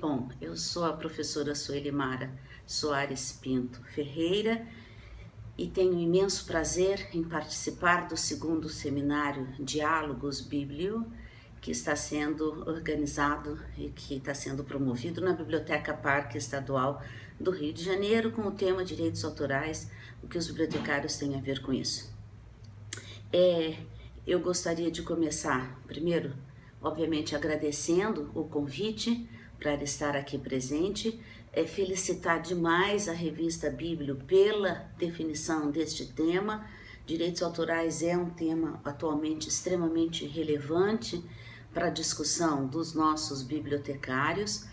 Bom, eu sou a professora Sueli Mara Soares Pinto Ferreira e tenho imenso prazer em participar do segundo seminário Diálogos Bíblio, que está sendo organizado e que está sendo promovido na Biblioteca Parque Estadual do Rio de Janeiro com o tema Direitos Autorais, o que os bibliotecários têm a ver com isso. É, eu gostaria de começar, primeiro, obviamente agradecendo o convite para estar aqui presente, é felicitar demais a revista Bíblio pela definição deste tema. Direitos autorais é um tema atualmente extremamente relevante para a discussão dos nossos bibliotecários.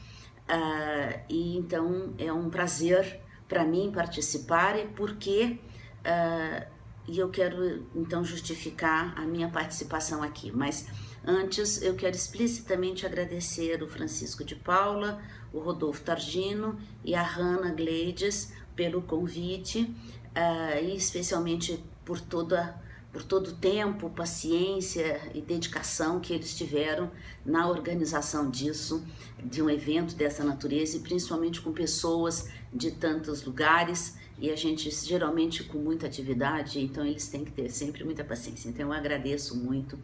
Uh, e então é um prazer para mim participar porque uh, e eu quero então justificar a minha participação aqui, mas Antes, eu quero explicitamente agradecer o Francisco de Paula, o Rodolfo Targino e a Hanna Gleides pelo convite uh, e especialmente por toda por todo o tempo, paciência e dedicação que eles tiveram na organização disso, de um evento dessa natureza e principalmente com pessoas de tantos lugares e a gente geralmente com muita atividade, então eles têm que ter sempre muita paciência. Então eu agradeço muito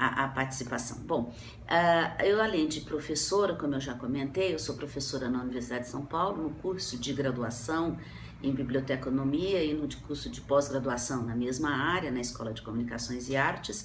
a, a participação. Bom, uh, eu além de professora, como eu já comentei, eu sou professora na Universidade de São Paulo, no curso de graduação em biblioteconomia e no curso de pós-graduação na mesma área, na Escola de Comunicações e Artes,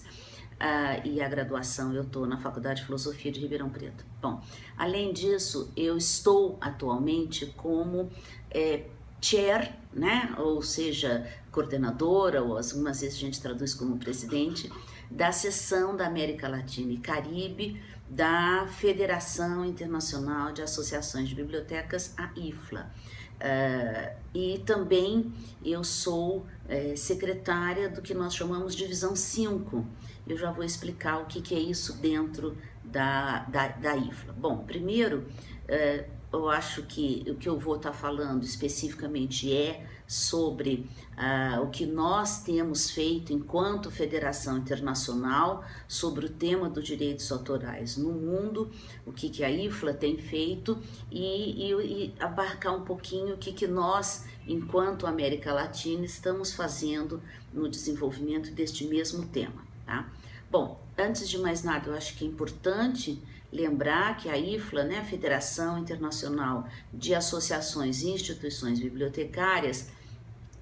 uh, e a graduação eu estou na Faculdade de Filosofia de Ribeirão Preto. Bom, além disso, eu estou atualmente como é, chair, né, ou seja, coordenadora, ou algumas vezes a gente traduz como presidente, da seção da América Latina e Caribe da Federação Internacional de Associações de Bibliotecas, a IFLA. Uh, e também eu sou uh, secretária do que nós chamamos de Divisão 5. Eu já vou explicar o que, que é isso dentro da, da, da IFLA. Bom, primeiro, uh, eu acho que o que eu vou estar falando especificamente é sobre uh, o que nós temos feito enquanto Federação Internacional sobre o tema dos direitos autorais no mundo, o que, que a IFLA tem feito e, e, e abarcar um pouquinho o que, que nós, enquanto América Latina, estamos fazendo no desenvolvimento deste mesmo tema. Tá? Bom, antes de mais nada, eu acho que é importante lembrar que a IFLA, né, a Federação Internacional de Associações e Instituições Bibliotecárias,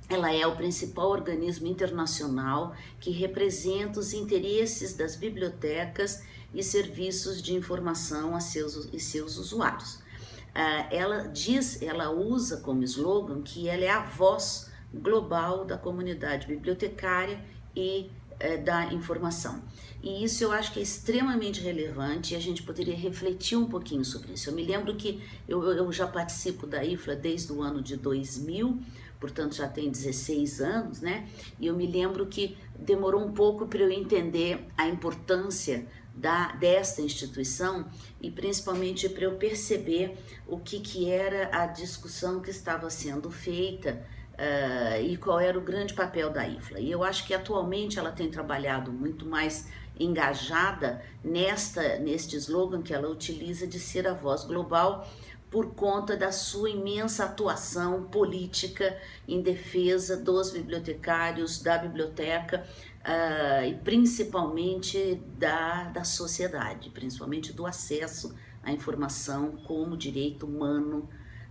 ela é o principal organismo internacional que representa os interesses das bibliotecas e serviços de informação a seus e seus usuários. Uh, ela diz, ela usa como slogan que ela é a voz global da comunidade bibliotecária e uh, da informação. E isso eu acho que é extremamente relevante e a gente poderia refletir um pouquinho sobre isso. Eu me lembro que eu, eu já participo da IFLA desde o ano de 2000, portanto já tem 16 anos, né? E eu me lembro que demorou um pouco para eu entender a importância da, desta instituição e principalmente para eu perceber o que, que era a discussão que estava sendo feita uh, e qual era o grande papel da IFLA. E eu acho que atualmente ela tem trabalhado muito mais engajada nesta neste slogan que ela utiliza de ser a voz global por conta da sua imensa atuação política em defesa dos bibliotecários, da biblioteca uh, e principalmente da, da sociedade, principalmente do acesso à informação como direito humano,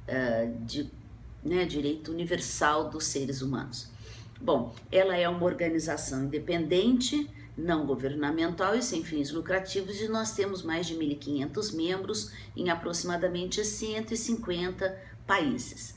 uh, de, né, direito universal dos seres humanos. Bom, ela é uma organização independente, não governamental e sem fins lucrativos e nós temos mais de 1.500 membros em aproximadamente 150 países.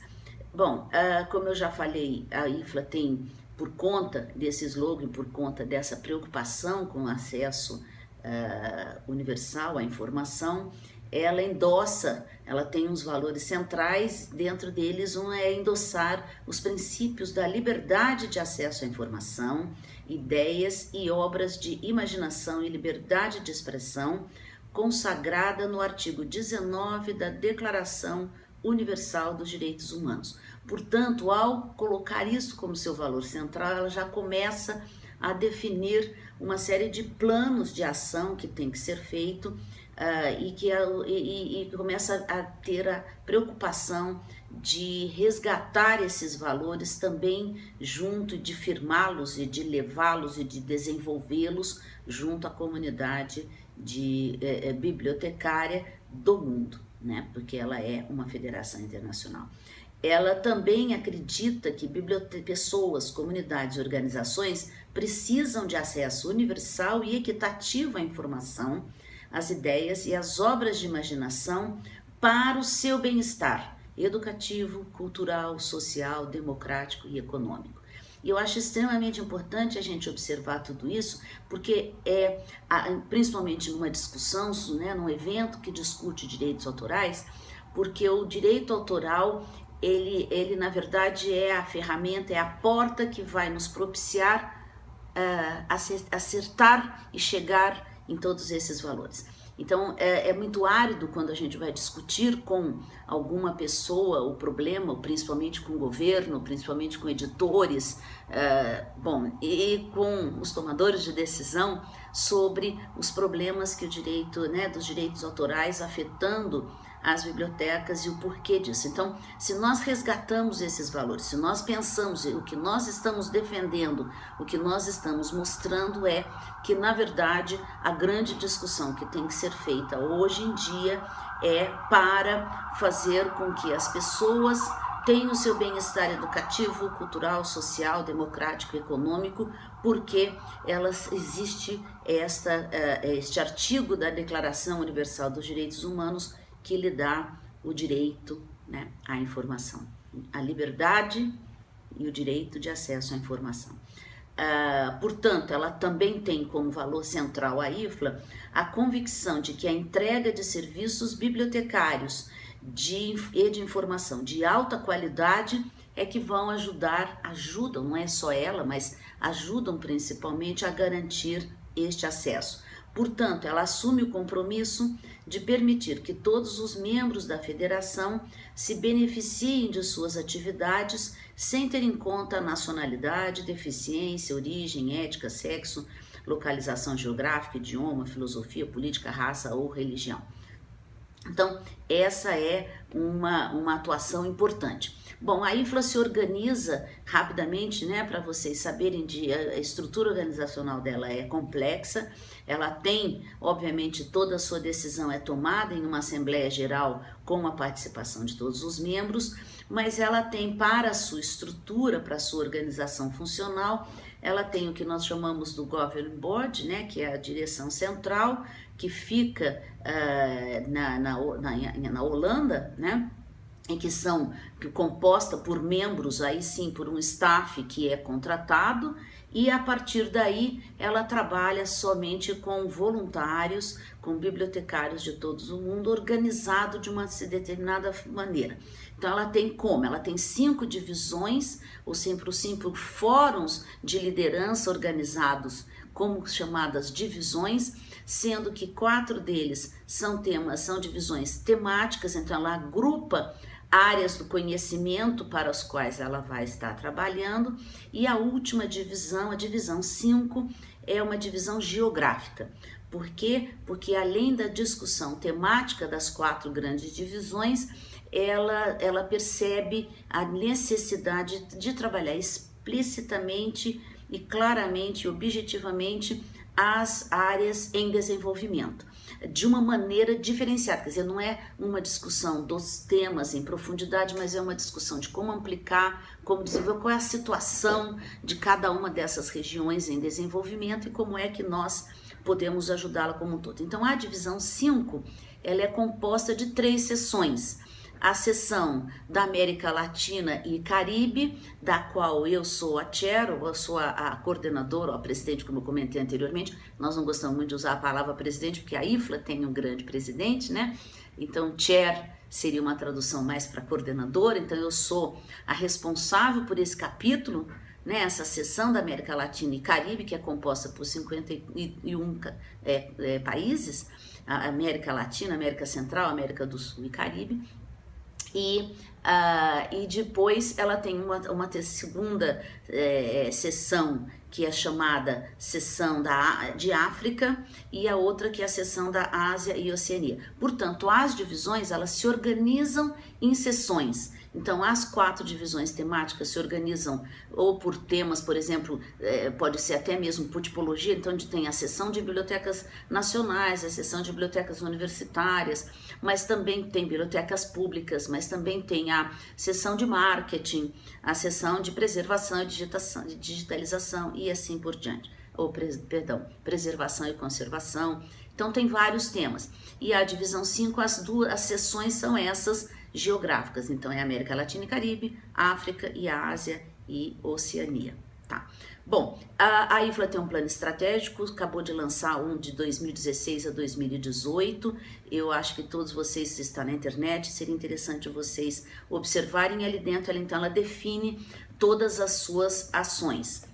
Bom, uh, como eu já falei, a IFLA tem, por conta desse slogan, por conta dessa preocupação com o acesso uh, universal à informação, ela endossa, ela tem uns valores centrais, dentro deles um é endossar os princípios da liberdade de acesso à informação, ideias e obras de imaginação e liberdade de expressão, consagrada no artigo 19 da Declaração Universal dos Direitos Humanos. Portanto, ao colocar isso como seu valor central, ela já começa a definir uma série de planos de ação que tem que ser feito uh, e que e, e começa a ter a preocupação de resgatar esses valores também junto de firmá-los e de levá-los e de desenvolvê-los junto à comunidade de é, bibliotecária do mundo, né? Porque ela é uma federação internacional. Ela também acredita que pessoas, comunidades e organizações precisam de acesso universal e equitativo à informação, às ideias e às obras de imaginação para o seu bem-estar educativo, cultural, social, democrático e econômico. E eu acho extremamente importante a gente observar tudo isso, porque é, principalmente numa discussão, né, num evento que discute direitos autorais, porque o direito autoral ele, ele na verdade é a ferramenta, é a porta que vai nos propiciar uh, acertar e chegar em todos esses valores. Então é, é, muito árido quando a gente vai discutir com alguma pessoa o problema, principalmente com o governo, principalmente com editores, uh, bom, e com os tomadores de decisão sobre os problemas que o direito, né, dos direitos autorais afetando as bibliotecas e o porquê disso. Então, se nós resgatamos esses valores, se nós pensamos o que nós estamos defendendo, o que nós estamos mostrando é que, na verdade, a grande discussão que tem que ser feita hoje em dia é para fazer com que as pessoas tenham o seu bem-estar educativo, cultural, social, democrático, econômico, porque elas existe esta, eh, este artigo da Declaração Universal dos Direitos Humanos que lhe dá o direito né, à informação, a liberdade e o direito de acesso à informação. Uh, portanto, ela também tem como valor central a IFLA a convicção de que a entrega de serviços bibliotecários de, e de informação de alta qualidade é que vão ajudar, ajudam, não é só ela, mas ajudam principalmente a garantir este acesso. Portanto, ela assume o compromisso de permitir que todos os membros da federação se beneficiem de suas atividades sem ter em conta nacionalidade, deficiência, origem, ética, sexo, localização geográfica, idioma, filosofia, política, raça ou religião. Então, essa é uma, uma atuação importante. Bom, a infla se organiza rapidamente, né, para vocês saberem de a estrutura organizacional dela é complexa. Ela tem, obviamente, toda a sua decisão é tomada em uma assembleia geral com a participação de todos os membros, mas ela tem para a sua estrutura, para a sua organização funcional, ela tem o que nós chamamos do Governing Board, né, que é a direção central, que fica uh, na, na, na, na Holanda, né, em que são que composta por membros aí sim por um staff que é contratado e a partir daí ela trabalha somente com voluntários, com bibliotecários de todo o mundo, organizado de uma determinada maneira. Então ela tem como? Ela tem cinco divisões, ou sempre cinco fóruns de liderança organizados como chamadas divisões, sendo que quatro deles são temas, são divisões temáticas, então ela agrupa áreas do conhecimento para as quais ela vai estar trabalhando, e a última divisão, a divisão 5, é uma divisão geográfica. Por quê? Porque além da discussão temática das quatro grandes divisões, ela, ela percebe a necessidade de trabalhar explicitamente e claramente objetivamente as áreas em desenvolvimento de uma maneira diferenciada, quer dizer, não é uma discussão dos temas em profundidade, mas é uma discussão de como aplicar, como desenvolver, qual é a situação de cada uma dessas regiões em desenvolvimento e como é que nós podemos ajudá-la como um todo. Então, a divisão 5, ela é composta de três sessões a seção da América Latina e Caribe, da qual eu sou a chair, eu sou a, a coordenadora, ou a presidente, como eu comentei anteriormente. Nós não gostamos muito de usar a palavra presidente, porque a IFLA tem um grande presidente, né? Então, chair seria uma tradução mais para coordenadora, então eu sou a responsável por esse capítulo, né, essa seção da América Latina e Caribe, que é composta por 51 é, é, países, América Latina, América Central, América do Sul e Caribe, e, uh, e depois ela tem uma, uma segunda é, sessão que é chamada seção da, de África, e a outra que é a seção da Ásia e Oceania. Portanto, as divisões elas se organizam em seções. Então, as quatro divisões temáticas se organizam ou por temas, por exemplo, é, pode ser até mesmo por tipologia, então onde tem a seção de bibliotecas nacionais, a seção de bibliotecas universitárias, mas também tem bibliotecas públicas, mas também tem a seção de marketing, a seção de preservação e digitalização e assim por diante. Ou, perdão, preservação e conservação. Então, tem vários temas. E a divisão 5, as duas as são essas geográficas. Então, é América Latina e Caribe, África e Ásia e Oceania. Tá. Bom, a, a IFLA tem um plano estratégico, acabou de lançar um de 2016 a 2018. Eu acho que todos vocês estão na internet, seria interessante vocês observarem ali dentro. Ela, então, ela define todas as suas ações.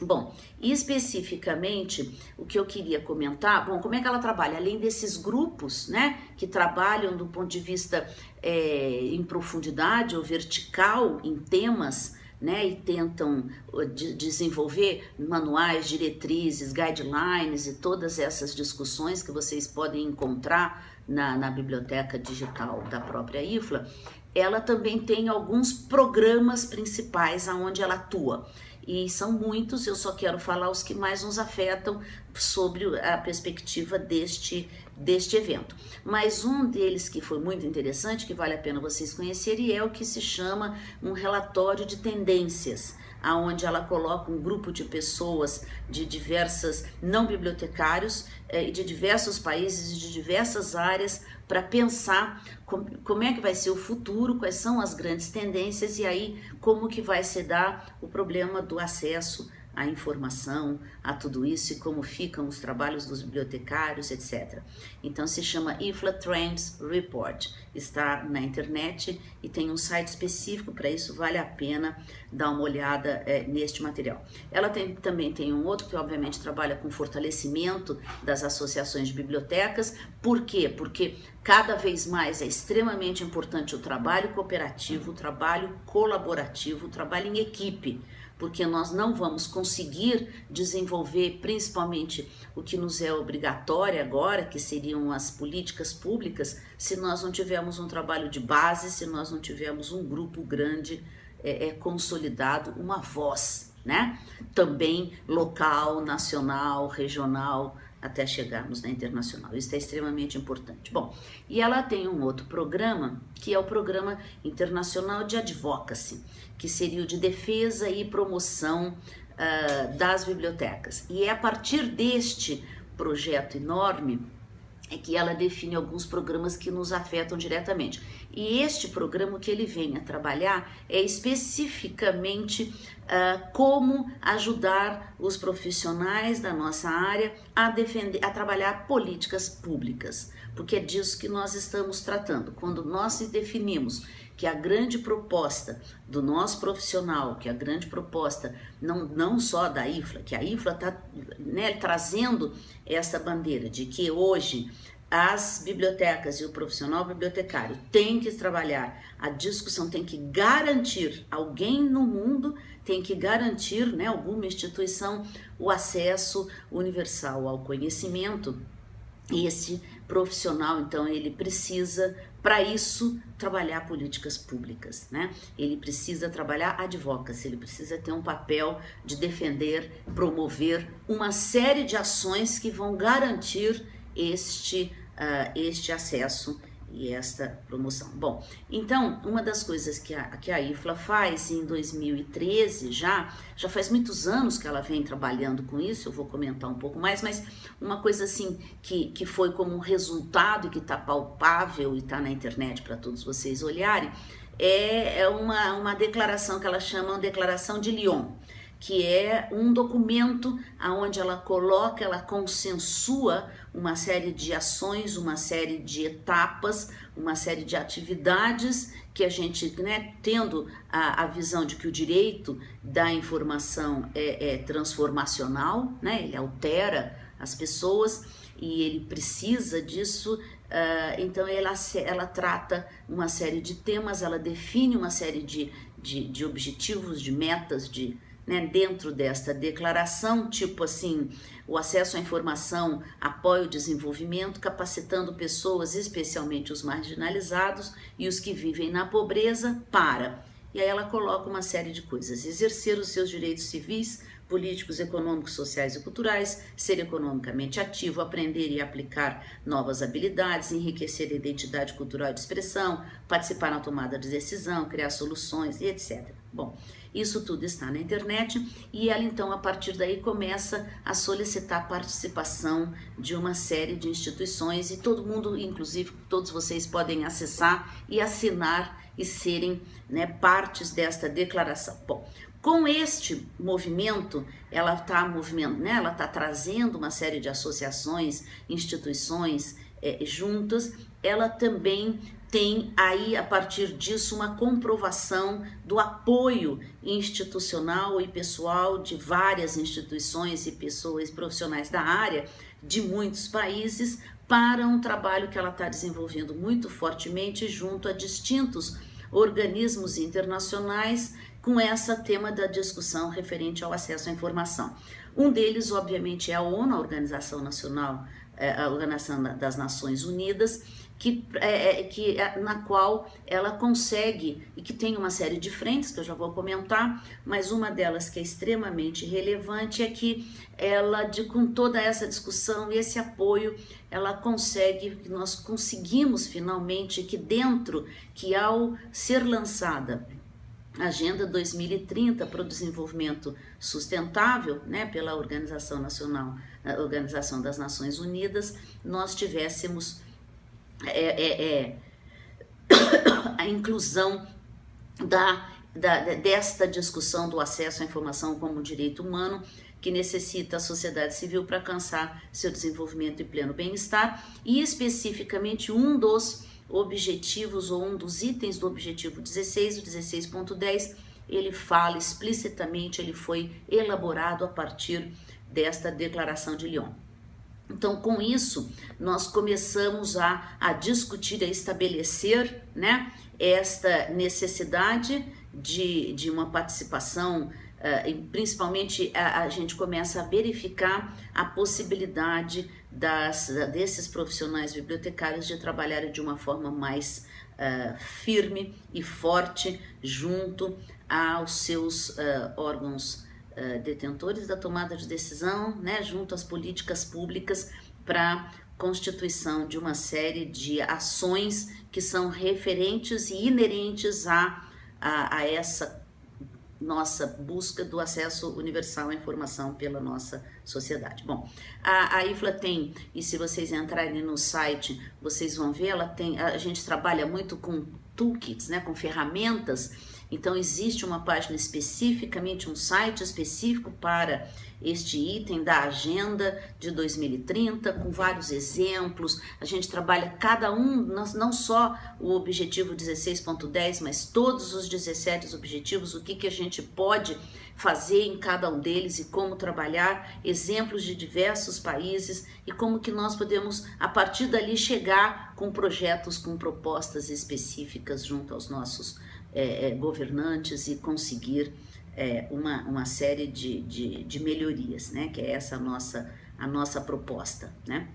Bom, especificamente o que eu queria comentar, bom, como é que ela trabalha? Além desses grupos, né, que trabalham do ponto de vista é, em profundidade ou vertical em temas, né, e tentam de, desenvolver manuais, diretrizes, guidelines e todas essas discussões que vocês podem encontrar na, na biblioteca digital da própria IFLA, ela também tem alguns programas principais aonde ela atua. E são muitos, eu só quero falar os que mais nos afetam sobre a perspectiva deste, deste evento. Mas um deles que foi muito interessante, que vale a pena vocês conhecerem, é o que se chama um relatório de tendências aonde ela coloca um grupo de pessoas de diversas, não bibliotecários, eh, de diversos países e de diversas áreas para pensar como é que vai ser o futuro, quais são as grandes tendências e aí como que vai se dar o problema do acesso à informação, a tudo isso e como ficam os trabalhos dos bibliotecários, etc. Então se chama IFLA Trends Report, está na internet e tem um site específico para isso, vale a pena dar uma olhada é, neste material. Ela tem, também tem um outro que obviamente trabalha com fortalecimento das associações de bibliotecas, por quê? Porque cada vez mais é extremamente importante o trabalho cooperativo, o trabalho colaborativo, o trabalho em equipe, porque nós não vamos conseguir desenvolver principalmente o que nos é obrigatório agora, que seriam as políticas públicas, se nós não tivermos um trabalho de base, se nós não tivermos um grupo grande é, é consolidado, uma voz, né? Também local, nacional, regional, até chegarmos na internacional. Isso é extremamente importante. Bom, e ela tem um outro programa, que é o Programa Internacional de Advocacy, que seria o de defesa e promoção uh, das bibliotecas. E é a partir deste projeto enorme é que ela define alguns programas que nos afetam diretamente. E este programa que ele vem a trabalhar é especificamente uh, como ajudar os profissionais da nossa área a defender, a trabalhar políticas públicas, porque é disso que nós estamos tratando. Quando nós definimos que a grande proposta do nosso profissional, que a grande proposta não, não só da IFLA, que a IFLA está né, trazendo essa bandeira de que hoje as bibliotecas e o profissional bibliotecário têm que trabalhar, a discussão tem que garantir, alguém no mundo tem que garantir, né, alguma instituição, o acesso universal ao conhecimento. E esse profissional, então, ele precisa, para isso, trabalhar políticas públicas, né? Ele precisa trabalhar advocacy, ele precisa ter um papel de defender, promover uma série de ações que vão garantir este, uh, este acesso e esta promoção. Bom, então, uma das coisas que a, que a IFLA faz em 2013 já, já faz muitos anos que ela vem trabalhando com isso, eu vou comentar um pouco mais, mas uma coisa assim que, que foi como um resultado e que está palpável e está na internet para todos vocês olharem, é, é uma, uma declaração que ela chama de Declaração de Lyon que é um documento aonde ela coloca, ela consensua uma série de ações, uma série de etapas, uma série de atividades que a gente, né, tendo a, a visão de que o direito da informação é, é transformacional, né, ele altera as pessoas e ele precisa disso, uh, então ela, ela trata uma série de temas, ela define uma série de, de, de objetivos, de metas, de né, dentro desta declaração, tipo assim, o acesso à informação apoia o desenvolvimento, capacitando pessoas, especialmente os marginalizados e os que vivem na pobreza, para. E aí ela coloca uma série de coisas: exercer os seus direitos civis, políticos, econômicos, sociais e culturais, ser economicamente ativo, aprender e aplicar novas habilidades, enriquecer a identidade cultural de expressão, participar na tomada de decisão, criar soluções e etc. Bom, isso tudo está na internet e ela então a partir daí começa a solicitar a participação de uma série de instituições e todo mundo, inclusive todos vocês podem acessar e assinar e serem né, partes desta declaração. Bom, com este movimento, ela está movimento, né, ela está trazendo uma série de associações, instituições é, juntas. Ela também tem aí, a partir disso, uma comprovação do apoio institucional e pessoal de várias instituições e pessoas profissionais da área de muitos países para um trabalho que ela está desenvolvendo muito fortemente junto a distintos organismos internacionais com essa tema da discussão referente ao acesso à informação. Um deles, obviamente, é a ONU, a Organização Nacional, é, a Organização das Nações Unidas, que, é, é, que, é, na qual ela consegue, e que tem uma série de frentes que eu já vou comentar, mas uma delas que é extremamente relevante é que ela, de, com toda essa discussão e esse apoio, ela consegue, nós conseguimos finalmente que dentro, que ao ser lançada Agenda 2030 para o Desenvolvimento Sustentável, né, pela Organização Nacional, Organização das Nações Unidas, nós tivéssemos é, é, é, a inclusão da, da, desta discussão do acesso à informação como direito humano que necessita a sociedade civil para alcançar seu desenvolvimento e pleno bem-estar. E especificamente um dos objetivos ou um dos itens do objetivo 16, o 16.10, ele fala explicitamente, ele foi elaborado a partir desta declaração de Lyon. Então, com isso, nós começamos a, a discutir, a estabelecer né, esta necessidade de, de uma participação, uh, principalmente a, a, gente começa a verificar a possibilidade das, desses profissionais bibliotecários de trabalharem de uma forma mais uh, firme e forte junto aos seus uh, órgãos uh, detentores da tomada de decisão, né, junto às políticas públicas para constituição de uma série de ações que são referentes e inerentes a, a, a essa nossa busca do acesso universal à informação pela nossa sociedade. Bom, a, a IFLA tem, e se vocês entrarem no site, vocês vão ver, ela tem, a gente trabalha muito com toolkits, né, com ferramentas então, existe uma página especificamente, um site específico para este item da agenda de 2030, com vários exemplos. A gente trabalha cada um, não só o objetivo 16.10, mas todos os 17 objetivos, o que, que a gente pode fazer em cada um deles e como trabalhar, exemplos de diversos países e como que nós podemos, a partir dali, chegar com projetos, com propostas específicas junto aos nossos é, é, governantes e conseguir é, uma, uma série de, de, de, melhorias, né? Que é essa a nossa, a nossa proposta, né?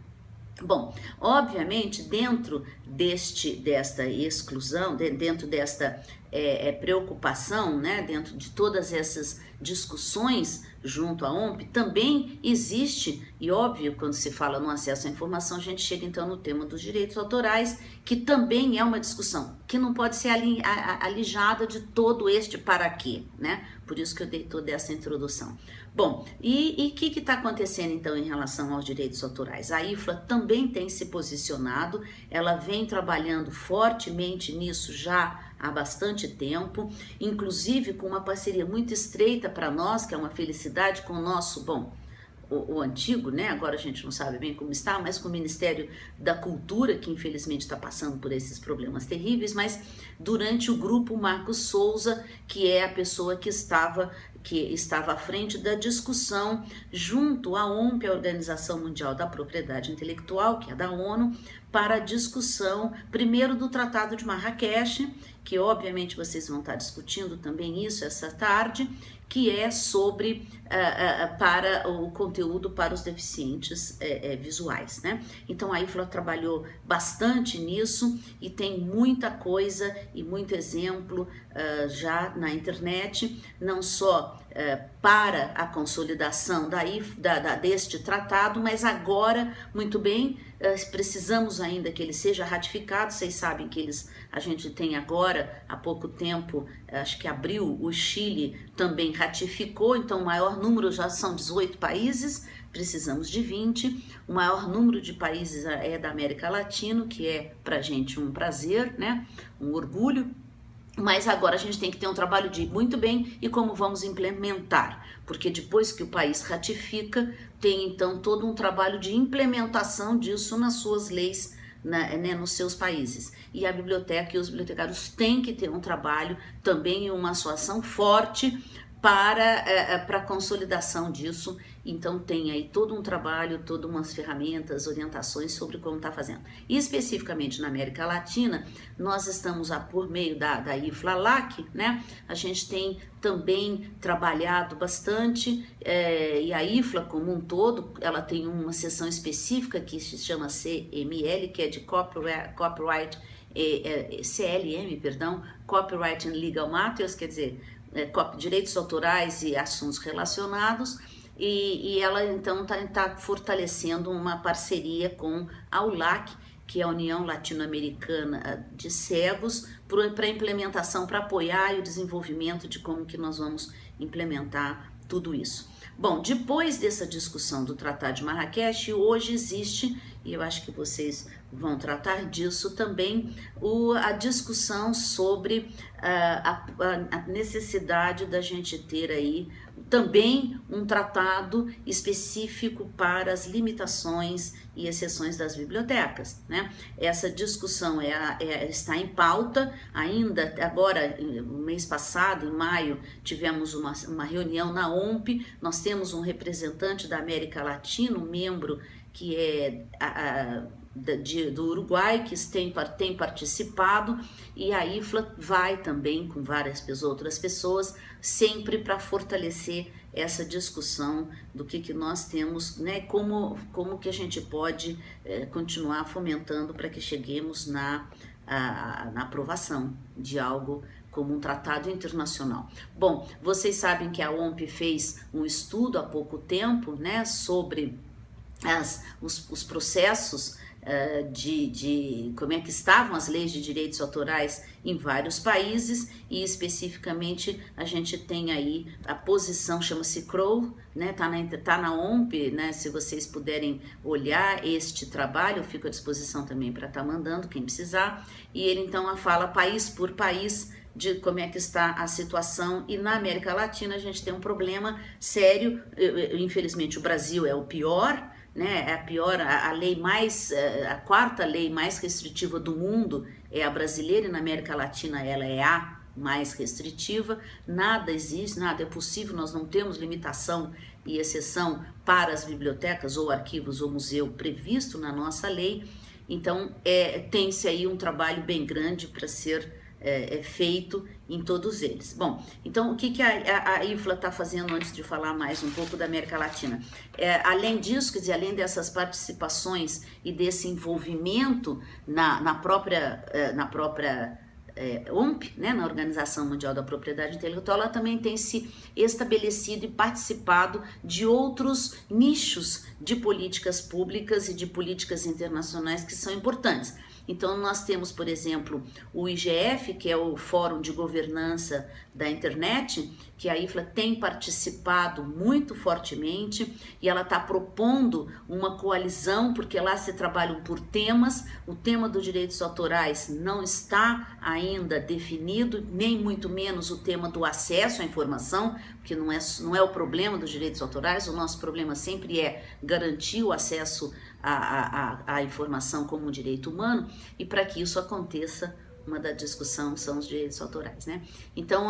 Bom, obviamente, dentro deste, desta exclusão, dentro desta é, é, preocupação, né, dentro de todas essas discussões junto à OMP, também existe, e óbvio, quando se fala no acesso à informação, a gente chega então no tema dos direitos autorais, que também é uma discussão, que não pode ser alijada de todo este para quê, né? Por isso que eu dei toda essa introdução. Bom, e o que está acontecendo então em relação aos direitos autorais? A IFLA também tem se posicionado, ela vem trabalhando fortemente nisso já há bastante tempo, inclusive com uma parceria muito estreita para nós, que é uma felicidade com o nosso, bom, o, o, antigo, né? Agora a gente não sabe bem como está, mas com o Ministério da Cultura, que infelizmente está passando por esses problemas terríveis, mas durante o grupo Marcos Souza, que é a pessoa que estava que estava à frente da discussão junto à OMP, a Organização Mundial da Propriedade Intelectual, que é da ONU, para a discussão, primeiro do Tratado de Marrakech, que obviamente vocês vão estar discutindo também isso essa tarde, que é sobre para o conteúdo para os deficientes uh, visuais, né? Então a IFLA trabalhou bastante nisso e tem muita coisa e muito exemplo já na internet, não só para a consolidação da, deste tratado, mas agora, muito bem, precisamos ainda que ele seja ratificado, vocês sabem que eles, a gente tem agora, há pouco tempo, acho que abril, o Chile também ratificou, então o maior número já são 18 países, precisamos de 20. O maior número de países é da América Latina, que é para gente um prazer, né? um orgulho. Mas agora a gente tem que ter um trabalho de muito bem e como vamos implementar, porque depois que o país ratifica, tem então todo um trabalho de implementação disso nas suas leis na, né, nos seus países. E a biblioteca e os bibliotecários têm que ter um trabalho também uma atuação forte para, é, é para a consolidação disso. Então tem aí todo um trabalho, todas umas ferramentas, orientações sobre como está fazendo. E especificamente na América Latina, nós estamos a, por meio da, da IFLALAC, né? A gente tem também trabalhado bastante é, e a IFLA como um todo, ela tem uma seção específica que se chama CML, que é de Copyright, copyright é, é, CLM, perdão, Copyright and Legal Matters, quer dizer, é, direitos autorais e assuntos relacionados, e, e ela então está tá fortalecendo uma parceria com a ULAC, que é a União Latino-Americana de Cegos, para implementação, para apoiar o desenvolvimento de como que nós vamos implementar tudo isso. Bom, depois dessa discussão do Tratado de Marrakech, hoje existe, e eu acho que vocês vão tratar disso também, o, a discussão sobre uh, a, a, necessidade da gente ter aí também um tratado específico para as limitações e exceções das bibliotecas. Né? Essa discussão é, é, está em pauta ainda, agora, no mês passado, em maio, tivemos uma, uma reunião na OMP, nós temos um representante da América Latina, um membro que é a, a, de, do Uruguai, que tem, tem participado, e a IFLA vai também com várias outras pessoas, sempre para fortalecer essa discussão do que, que nós temos, né, como, como que a gente pode é, continuar fomentando para que cheguemos na, a, na aprovação de algo como um tratado internacional. Bom, vocês sabem que a OMP fez um estudo há pouco tempo, né, sobre as, os, os processos uh, de, de como é que estavam as leis de direitos autorais em vários países e especificamente a gente tem aí a posição, chama-se CROW, né, tá na, tá na OMP, né, se vocês puderem olhar este trabalho, eu fico à disposição também para estar tá mandando, quem precisar, e ele então fala país por país, de como é que está a situação. E na América Latina a gente tem um problema sério, infelizmente o Brasil é o pior, né, é a pior, a, a, lei mais, eh, a quarta lei mais restritiva do mundo é a brasileira e na América Latina ela é a mais restritiva, nada existe, nada é possível, nós não temos limitação e exceção para as bibliotecas ou arquivos ou museu previsto na nossa lei, então é, tem-se aí um trabalho bem grande para ser é, é, feito em todos eles. Bom, então o que, que a, a, a IFLA está fazendo antes de falar mais um pouco da América Latina? É, além disso, quer dizer, além dessas participações e desse envolvimento na, na própria, é, na própria é, OMP, né, na Organização Mundial da Propriedade Intelectual, ela também tem se estabelecido e participado de outros nichos de políticas públicas e de políticas internacionais que são importantes. Então, nós temos, por exemplo, o IGF, que é o Fórum de Governança da Internet, que a IFLA tem participado muito fortemente e ela está propondo uma coalizão, porque lá se trabalham por temas, o tema dos direitos autorais não está ainda definido, nem muito menos o tema do acesso à informação, que não é, não é o problema dos direitos autorais, o nosso problema sempre é garantir o acesso a, a, a informação como um direito humano, e para que isso aconteça, uma da discussão são os direitos autorais, né? Então,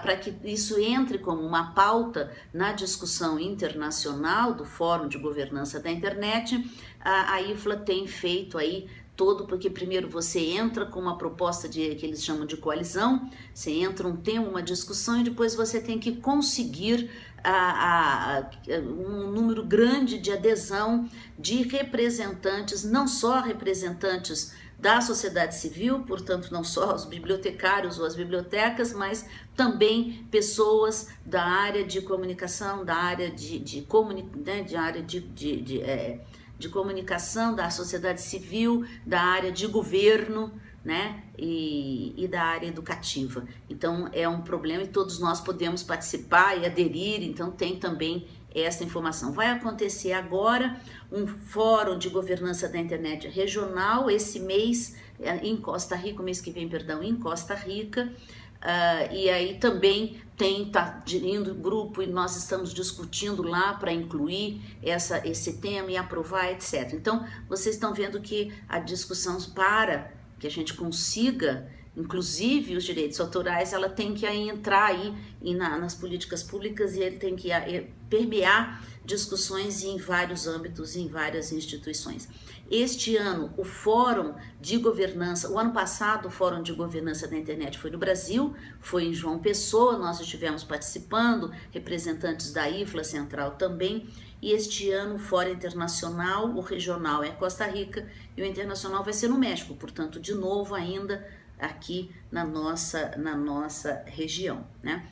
para que isso entre como uma pauta na discussão internacional do Fórum de Governança da Internet, a, a IFLA tem feito aí todo, porque primeiro você entra com uma proposta de que eles chamam de coalizão, você entra um tema, uma discussão e depois você tem que conseguir a, a, um número grande de adesão de representantes, não só representantes da sociedade civil, portanto, não só os bibliotecários ou as bibliotecas, mas também pessoas da área de comunicação, da área de, de, comuni né, de, área de, de, de, é, de comunicação, da sociedade civil, da área de governo, né, e, e, da área educativa. Então é um problema e todos nós podemos participar e aderir, então tem também essa informação. Vai acontecer agora um fórum de governança da internet regional, esse mês é, em Costa Rica, mês que vem, perdão, em Costa Rica, uh, e aí também tem, tá indo grupo e nós estamos discutindo lá para incluir essa, esse tema e aprovar, etc. Então, vocês estão vendo que a discussão para que a gente consiga inclusive os direitos autorais, ela tem que entrar aí na, nas políticas públicas e ele tem que permear discussões em vários âmbitos, em várias instituições. Este ano, o Fórum de Governança, o ano passado, o Fórum de Governança da Internet foi no Brasil, foi em João Pessoa, nós estivemos participando, representantes da IFLA Central também, e este ano o Fórum Internacional, o regional é Costa Rica e o internacional vai ser no México, portanto, de novo ainda aqui na nossa, na nossa região, né?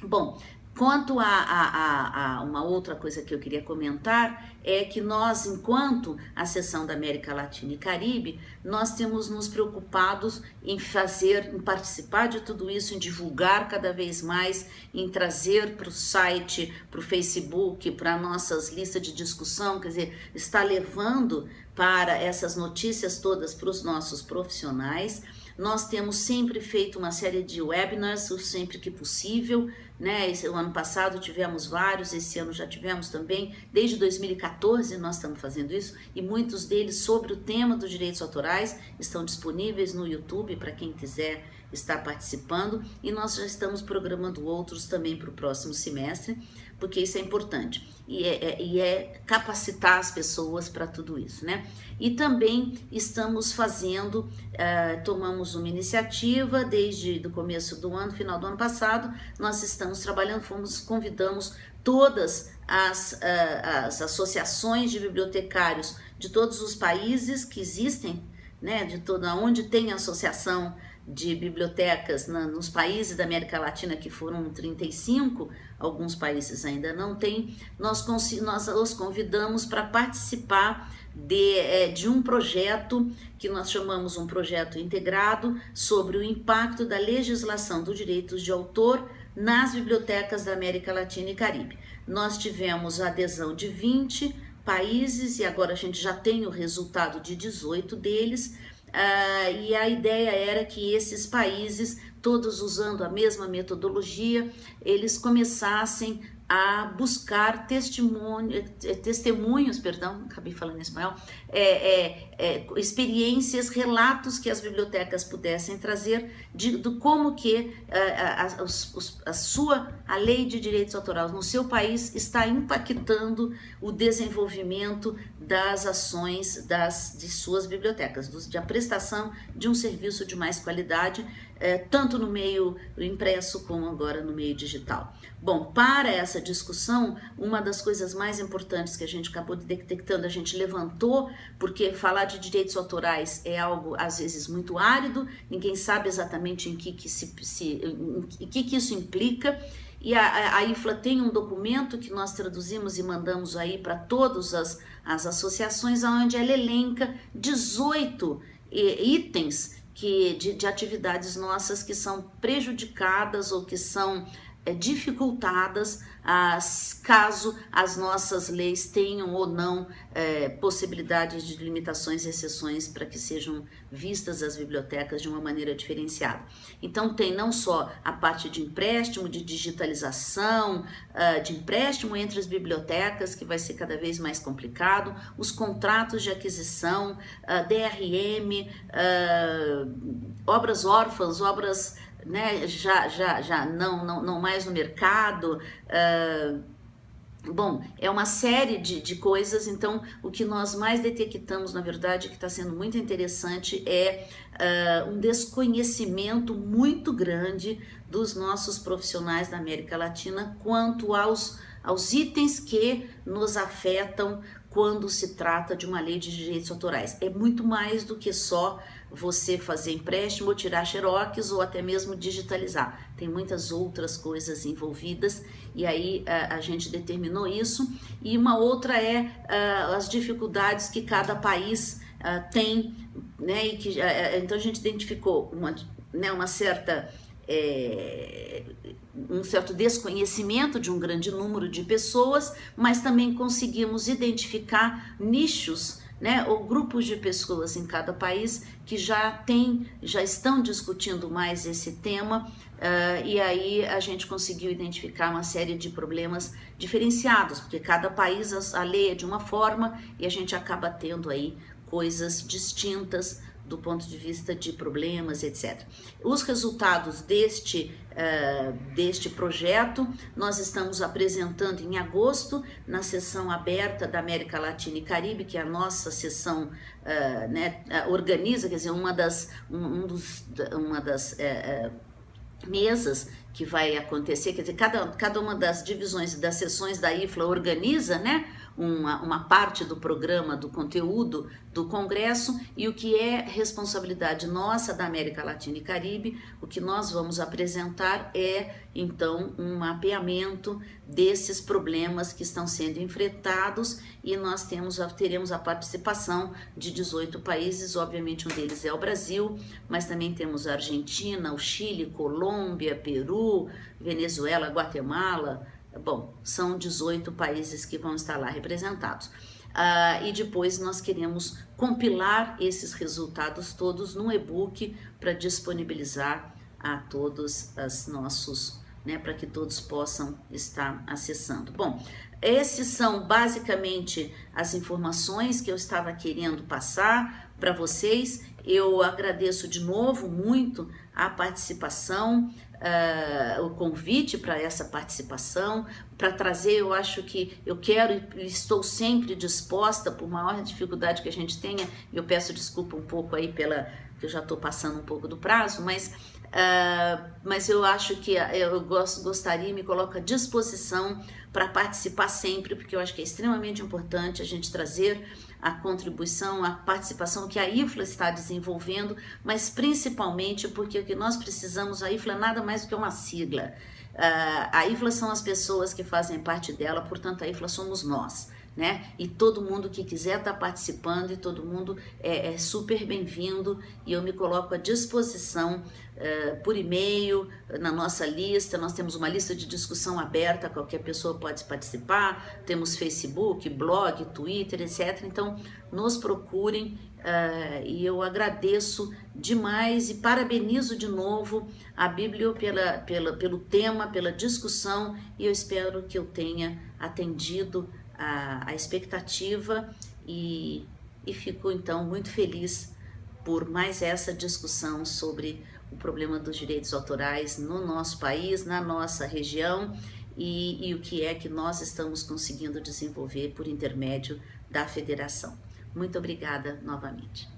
Bom, Quanto a, a, a, uma outra coisa que eu queria comentar é que nós, enquanto a seção da América Latina e Caribe, nós temos nos preocupados em fazer, em participar de tudo isso, em divulgar cada vez mais, em trazer para o site, para o Facebook, para nossas listas de discussão, quer dizer, está levando para essas notícias todas para os nossos profissionais. Nós temos sempre feito uma série de webinars, sempre que possível, né? Esse, o ano passado tivemos vários, esse ano já tivemos também, desde 2014 nós estamos fazendo isso, e muitos deles sobre o tema dos direitos autorais estão disponíveis no YouTube para quem quiser estar participando, e nós já estamos programando outros também para o próximo semestre, porque isso é importante e é, é, e é capacitar as pessoas para tudo isso, né? E também estamos fazendo, uh, tomamos uma iniciativa desde o começo do ano, final do ano passado, nós estamos trabalhando, fomos, convidamos todas as, uh, as associações de bibliotecários de todos os países que existem, né, de toda onde tem associação de bibliotecas na, nos países da América Latina, que foram 35, alguns países ainda não têm, nós, nós os convidamos para participar de, é, de um projeto que nós chamamos um projeto integrado sobre o impacto da legislação dos direitos de autor nas bibliotecas da América Latina e Caribe. Nós tivemos a adesão de 20 países e agora a gente já tem o resultado de 18 deles, Uh, e a ideia era que esses países, todos usando a mesma metodologia, eles começassem a buscar eh, testemunhos, perdão, acabei falando em espanhol, é, é, é, experiências, relatos que as bibliotecas pudessem trazer de, do como que eh, a, a, a, sua a lei de direitos autorais no seu país está impactando o desenvolvimento das ações das, de suas bibliotecas, de a prestação de um serviço de mais qualidade, é, tanto no meio impresso como agora no meio digital. Bom, para essa discussão, uma das coisas mais importantes que a gente acabou detectando, a gente levantou, porque falar de direitos autorais é algo às vezes muito árido, ninguém sabe exatamente em que, que, se, se, em que, que isso implica, e a, a IFLA tem um documento que nós traduzimos e mandamos aí para todas as, as associações, onde ela elenca 18 itens que, de, de atividades nossas que são prejudicadas ou que são é, dificultadas as, caso as nossas leis tenham ou não é, possibilidades de limitações e exceções para que sejam vistas as bibliotecas de uma maneira diferenciada. Então tem não só a parte de empréstimo, de digitalização, uh, de empréstimo entre as bibliotecas, que vai ser cada vez mais complicado, os contratos de aquisição, uh, DRM, uh, obras órfãs, obras né, já, já, já não, não, não mais no mercado, uh, Bom, é uma série de, de coisas, então o que nós mais detectamos, na verdade, que está sendo muito interessante é uh, um desconhecimento muito grande dos nossos profissionais da América Latina quanto aos, aos itens que nos afetam quando se trata de uma lei de direitos autorais. É muito mais do que só você fazer empréstimo, tirar xerox ou até mesmo digitalizar. Tem muitas outras coisas envolvidas e aí a, a gente determinou isso. E uma outra é as dificuldades que cada país tem, né? E que, então a gente identificou uma, né, uma certa é, um certo desconhecimento de um grande número de pessoas, mas também conseguimos identificar nichos né, ou grupos de pessoas em cada país que já tem, já estão discutindo mais esse tema, uh, e aí a gente conseguiu identificar uma série de problemas diferenciados, porque cada país a lei é de uma forma e a gente acaba tendo aí coisas distintas do ponto de vista de problemas, etc. Os resultados deste, uh, deste projeto nós estamos apresentando em agosto na sessão aberta da América Latina e Caribe, que é a nossa sessão uh, né, organiza, quer dizer, uma das, um dos, uma das uh, mesas que vai acontecer, quer dizer, cada, cada uma das divisões das sessões da IFLA organiza, né, uma, uma parte do programa, do conteúdo do Congresso e o que é responsabilidade nossa da América Latina e Caribe, o que nós vamos apresentar é então um mapeamento desses problemas que estão sendo enfrentados e nós temos, teremos a participação de 18 países, obviamente um deles é o Brasil, mas também temos a Argentina, o Chile, Colômbia, Peru, Venezuela, Guatemala, Bom, são 18 países que vão estar lá representados. Uh, e depois nós queremos compilar esses resultados todos num e-book para disponibilizar a todos os nossos, né, para que todos possam estar acessando. Bom, esses são basicamente as informações que eu estava querendo passar para vocês. Eu agradeço de novo muito a participação, uh, o convite para essa participação, para trazer, eu acho que eu quero e estou sempre disposta, por maior dificuldade que a gente tenha, eu peço desculpa um pouco aí pela, que eu já estou passando um pouco do prazo, mas Uh, mas eu acho que eu gosto, gostaria me coloco à disposição para participar sempre, porque eu acho que é extremamente importante a gente trazer a contribuição, a participação que a IFLA está desenvolvendo, mas principalmente porque o que nós precisamos, a IFLA é nada mais do que uma sigla. Uh, a IFLA são as pessoas que fazem parte dela, portanto a IFLA somos nós né? E todo mundo que quiser estar tá participando e todo mundo é, é super bem-vindo e eu me coloco à disposição uh, por e-mail, na nossa lista. Nós temos uma lista de discussão aberta, qualquer pessoa pode participar. Temos Facebook, blog, Twitter, etc. Então, nos procurem uh, e eu agradeço demais e parabenizo de novo a Bíblia pela, pela, pelo tema, pela discussão e eu espero que eu tenha atendido a, a expectativa e, e fico então muito feliz por mais essa discussão sobre o problema dos direitos autorais no nosso país, na nossa região e, e o que é que nós estamos conseguindo desenvolver por intermédio da federação. Muito obrigada novamente.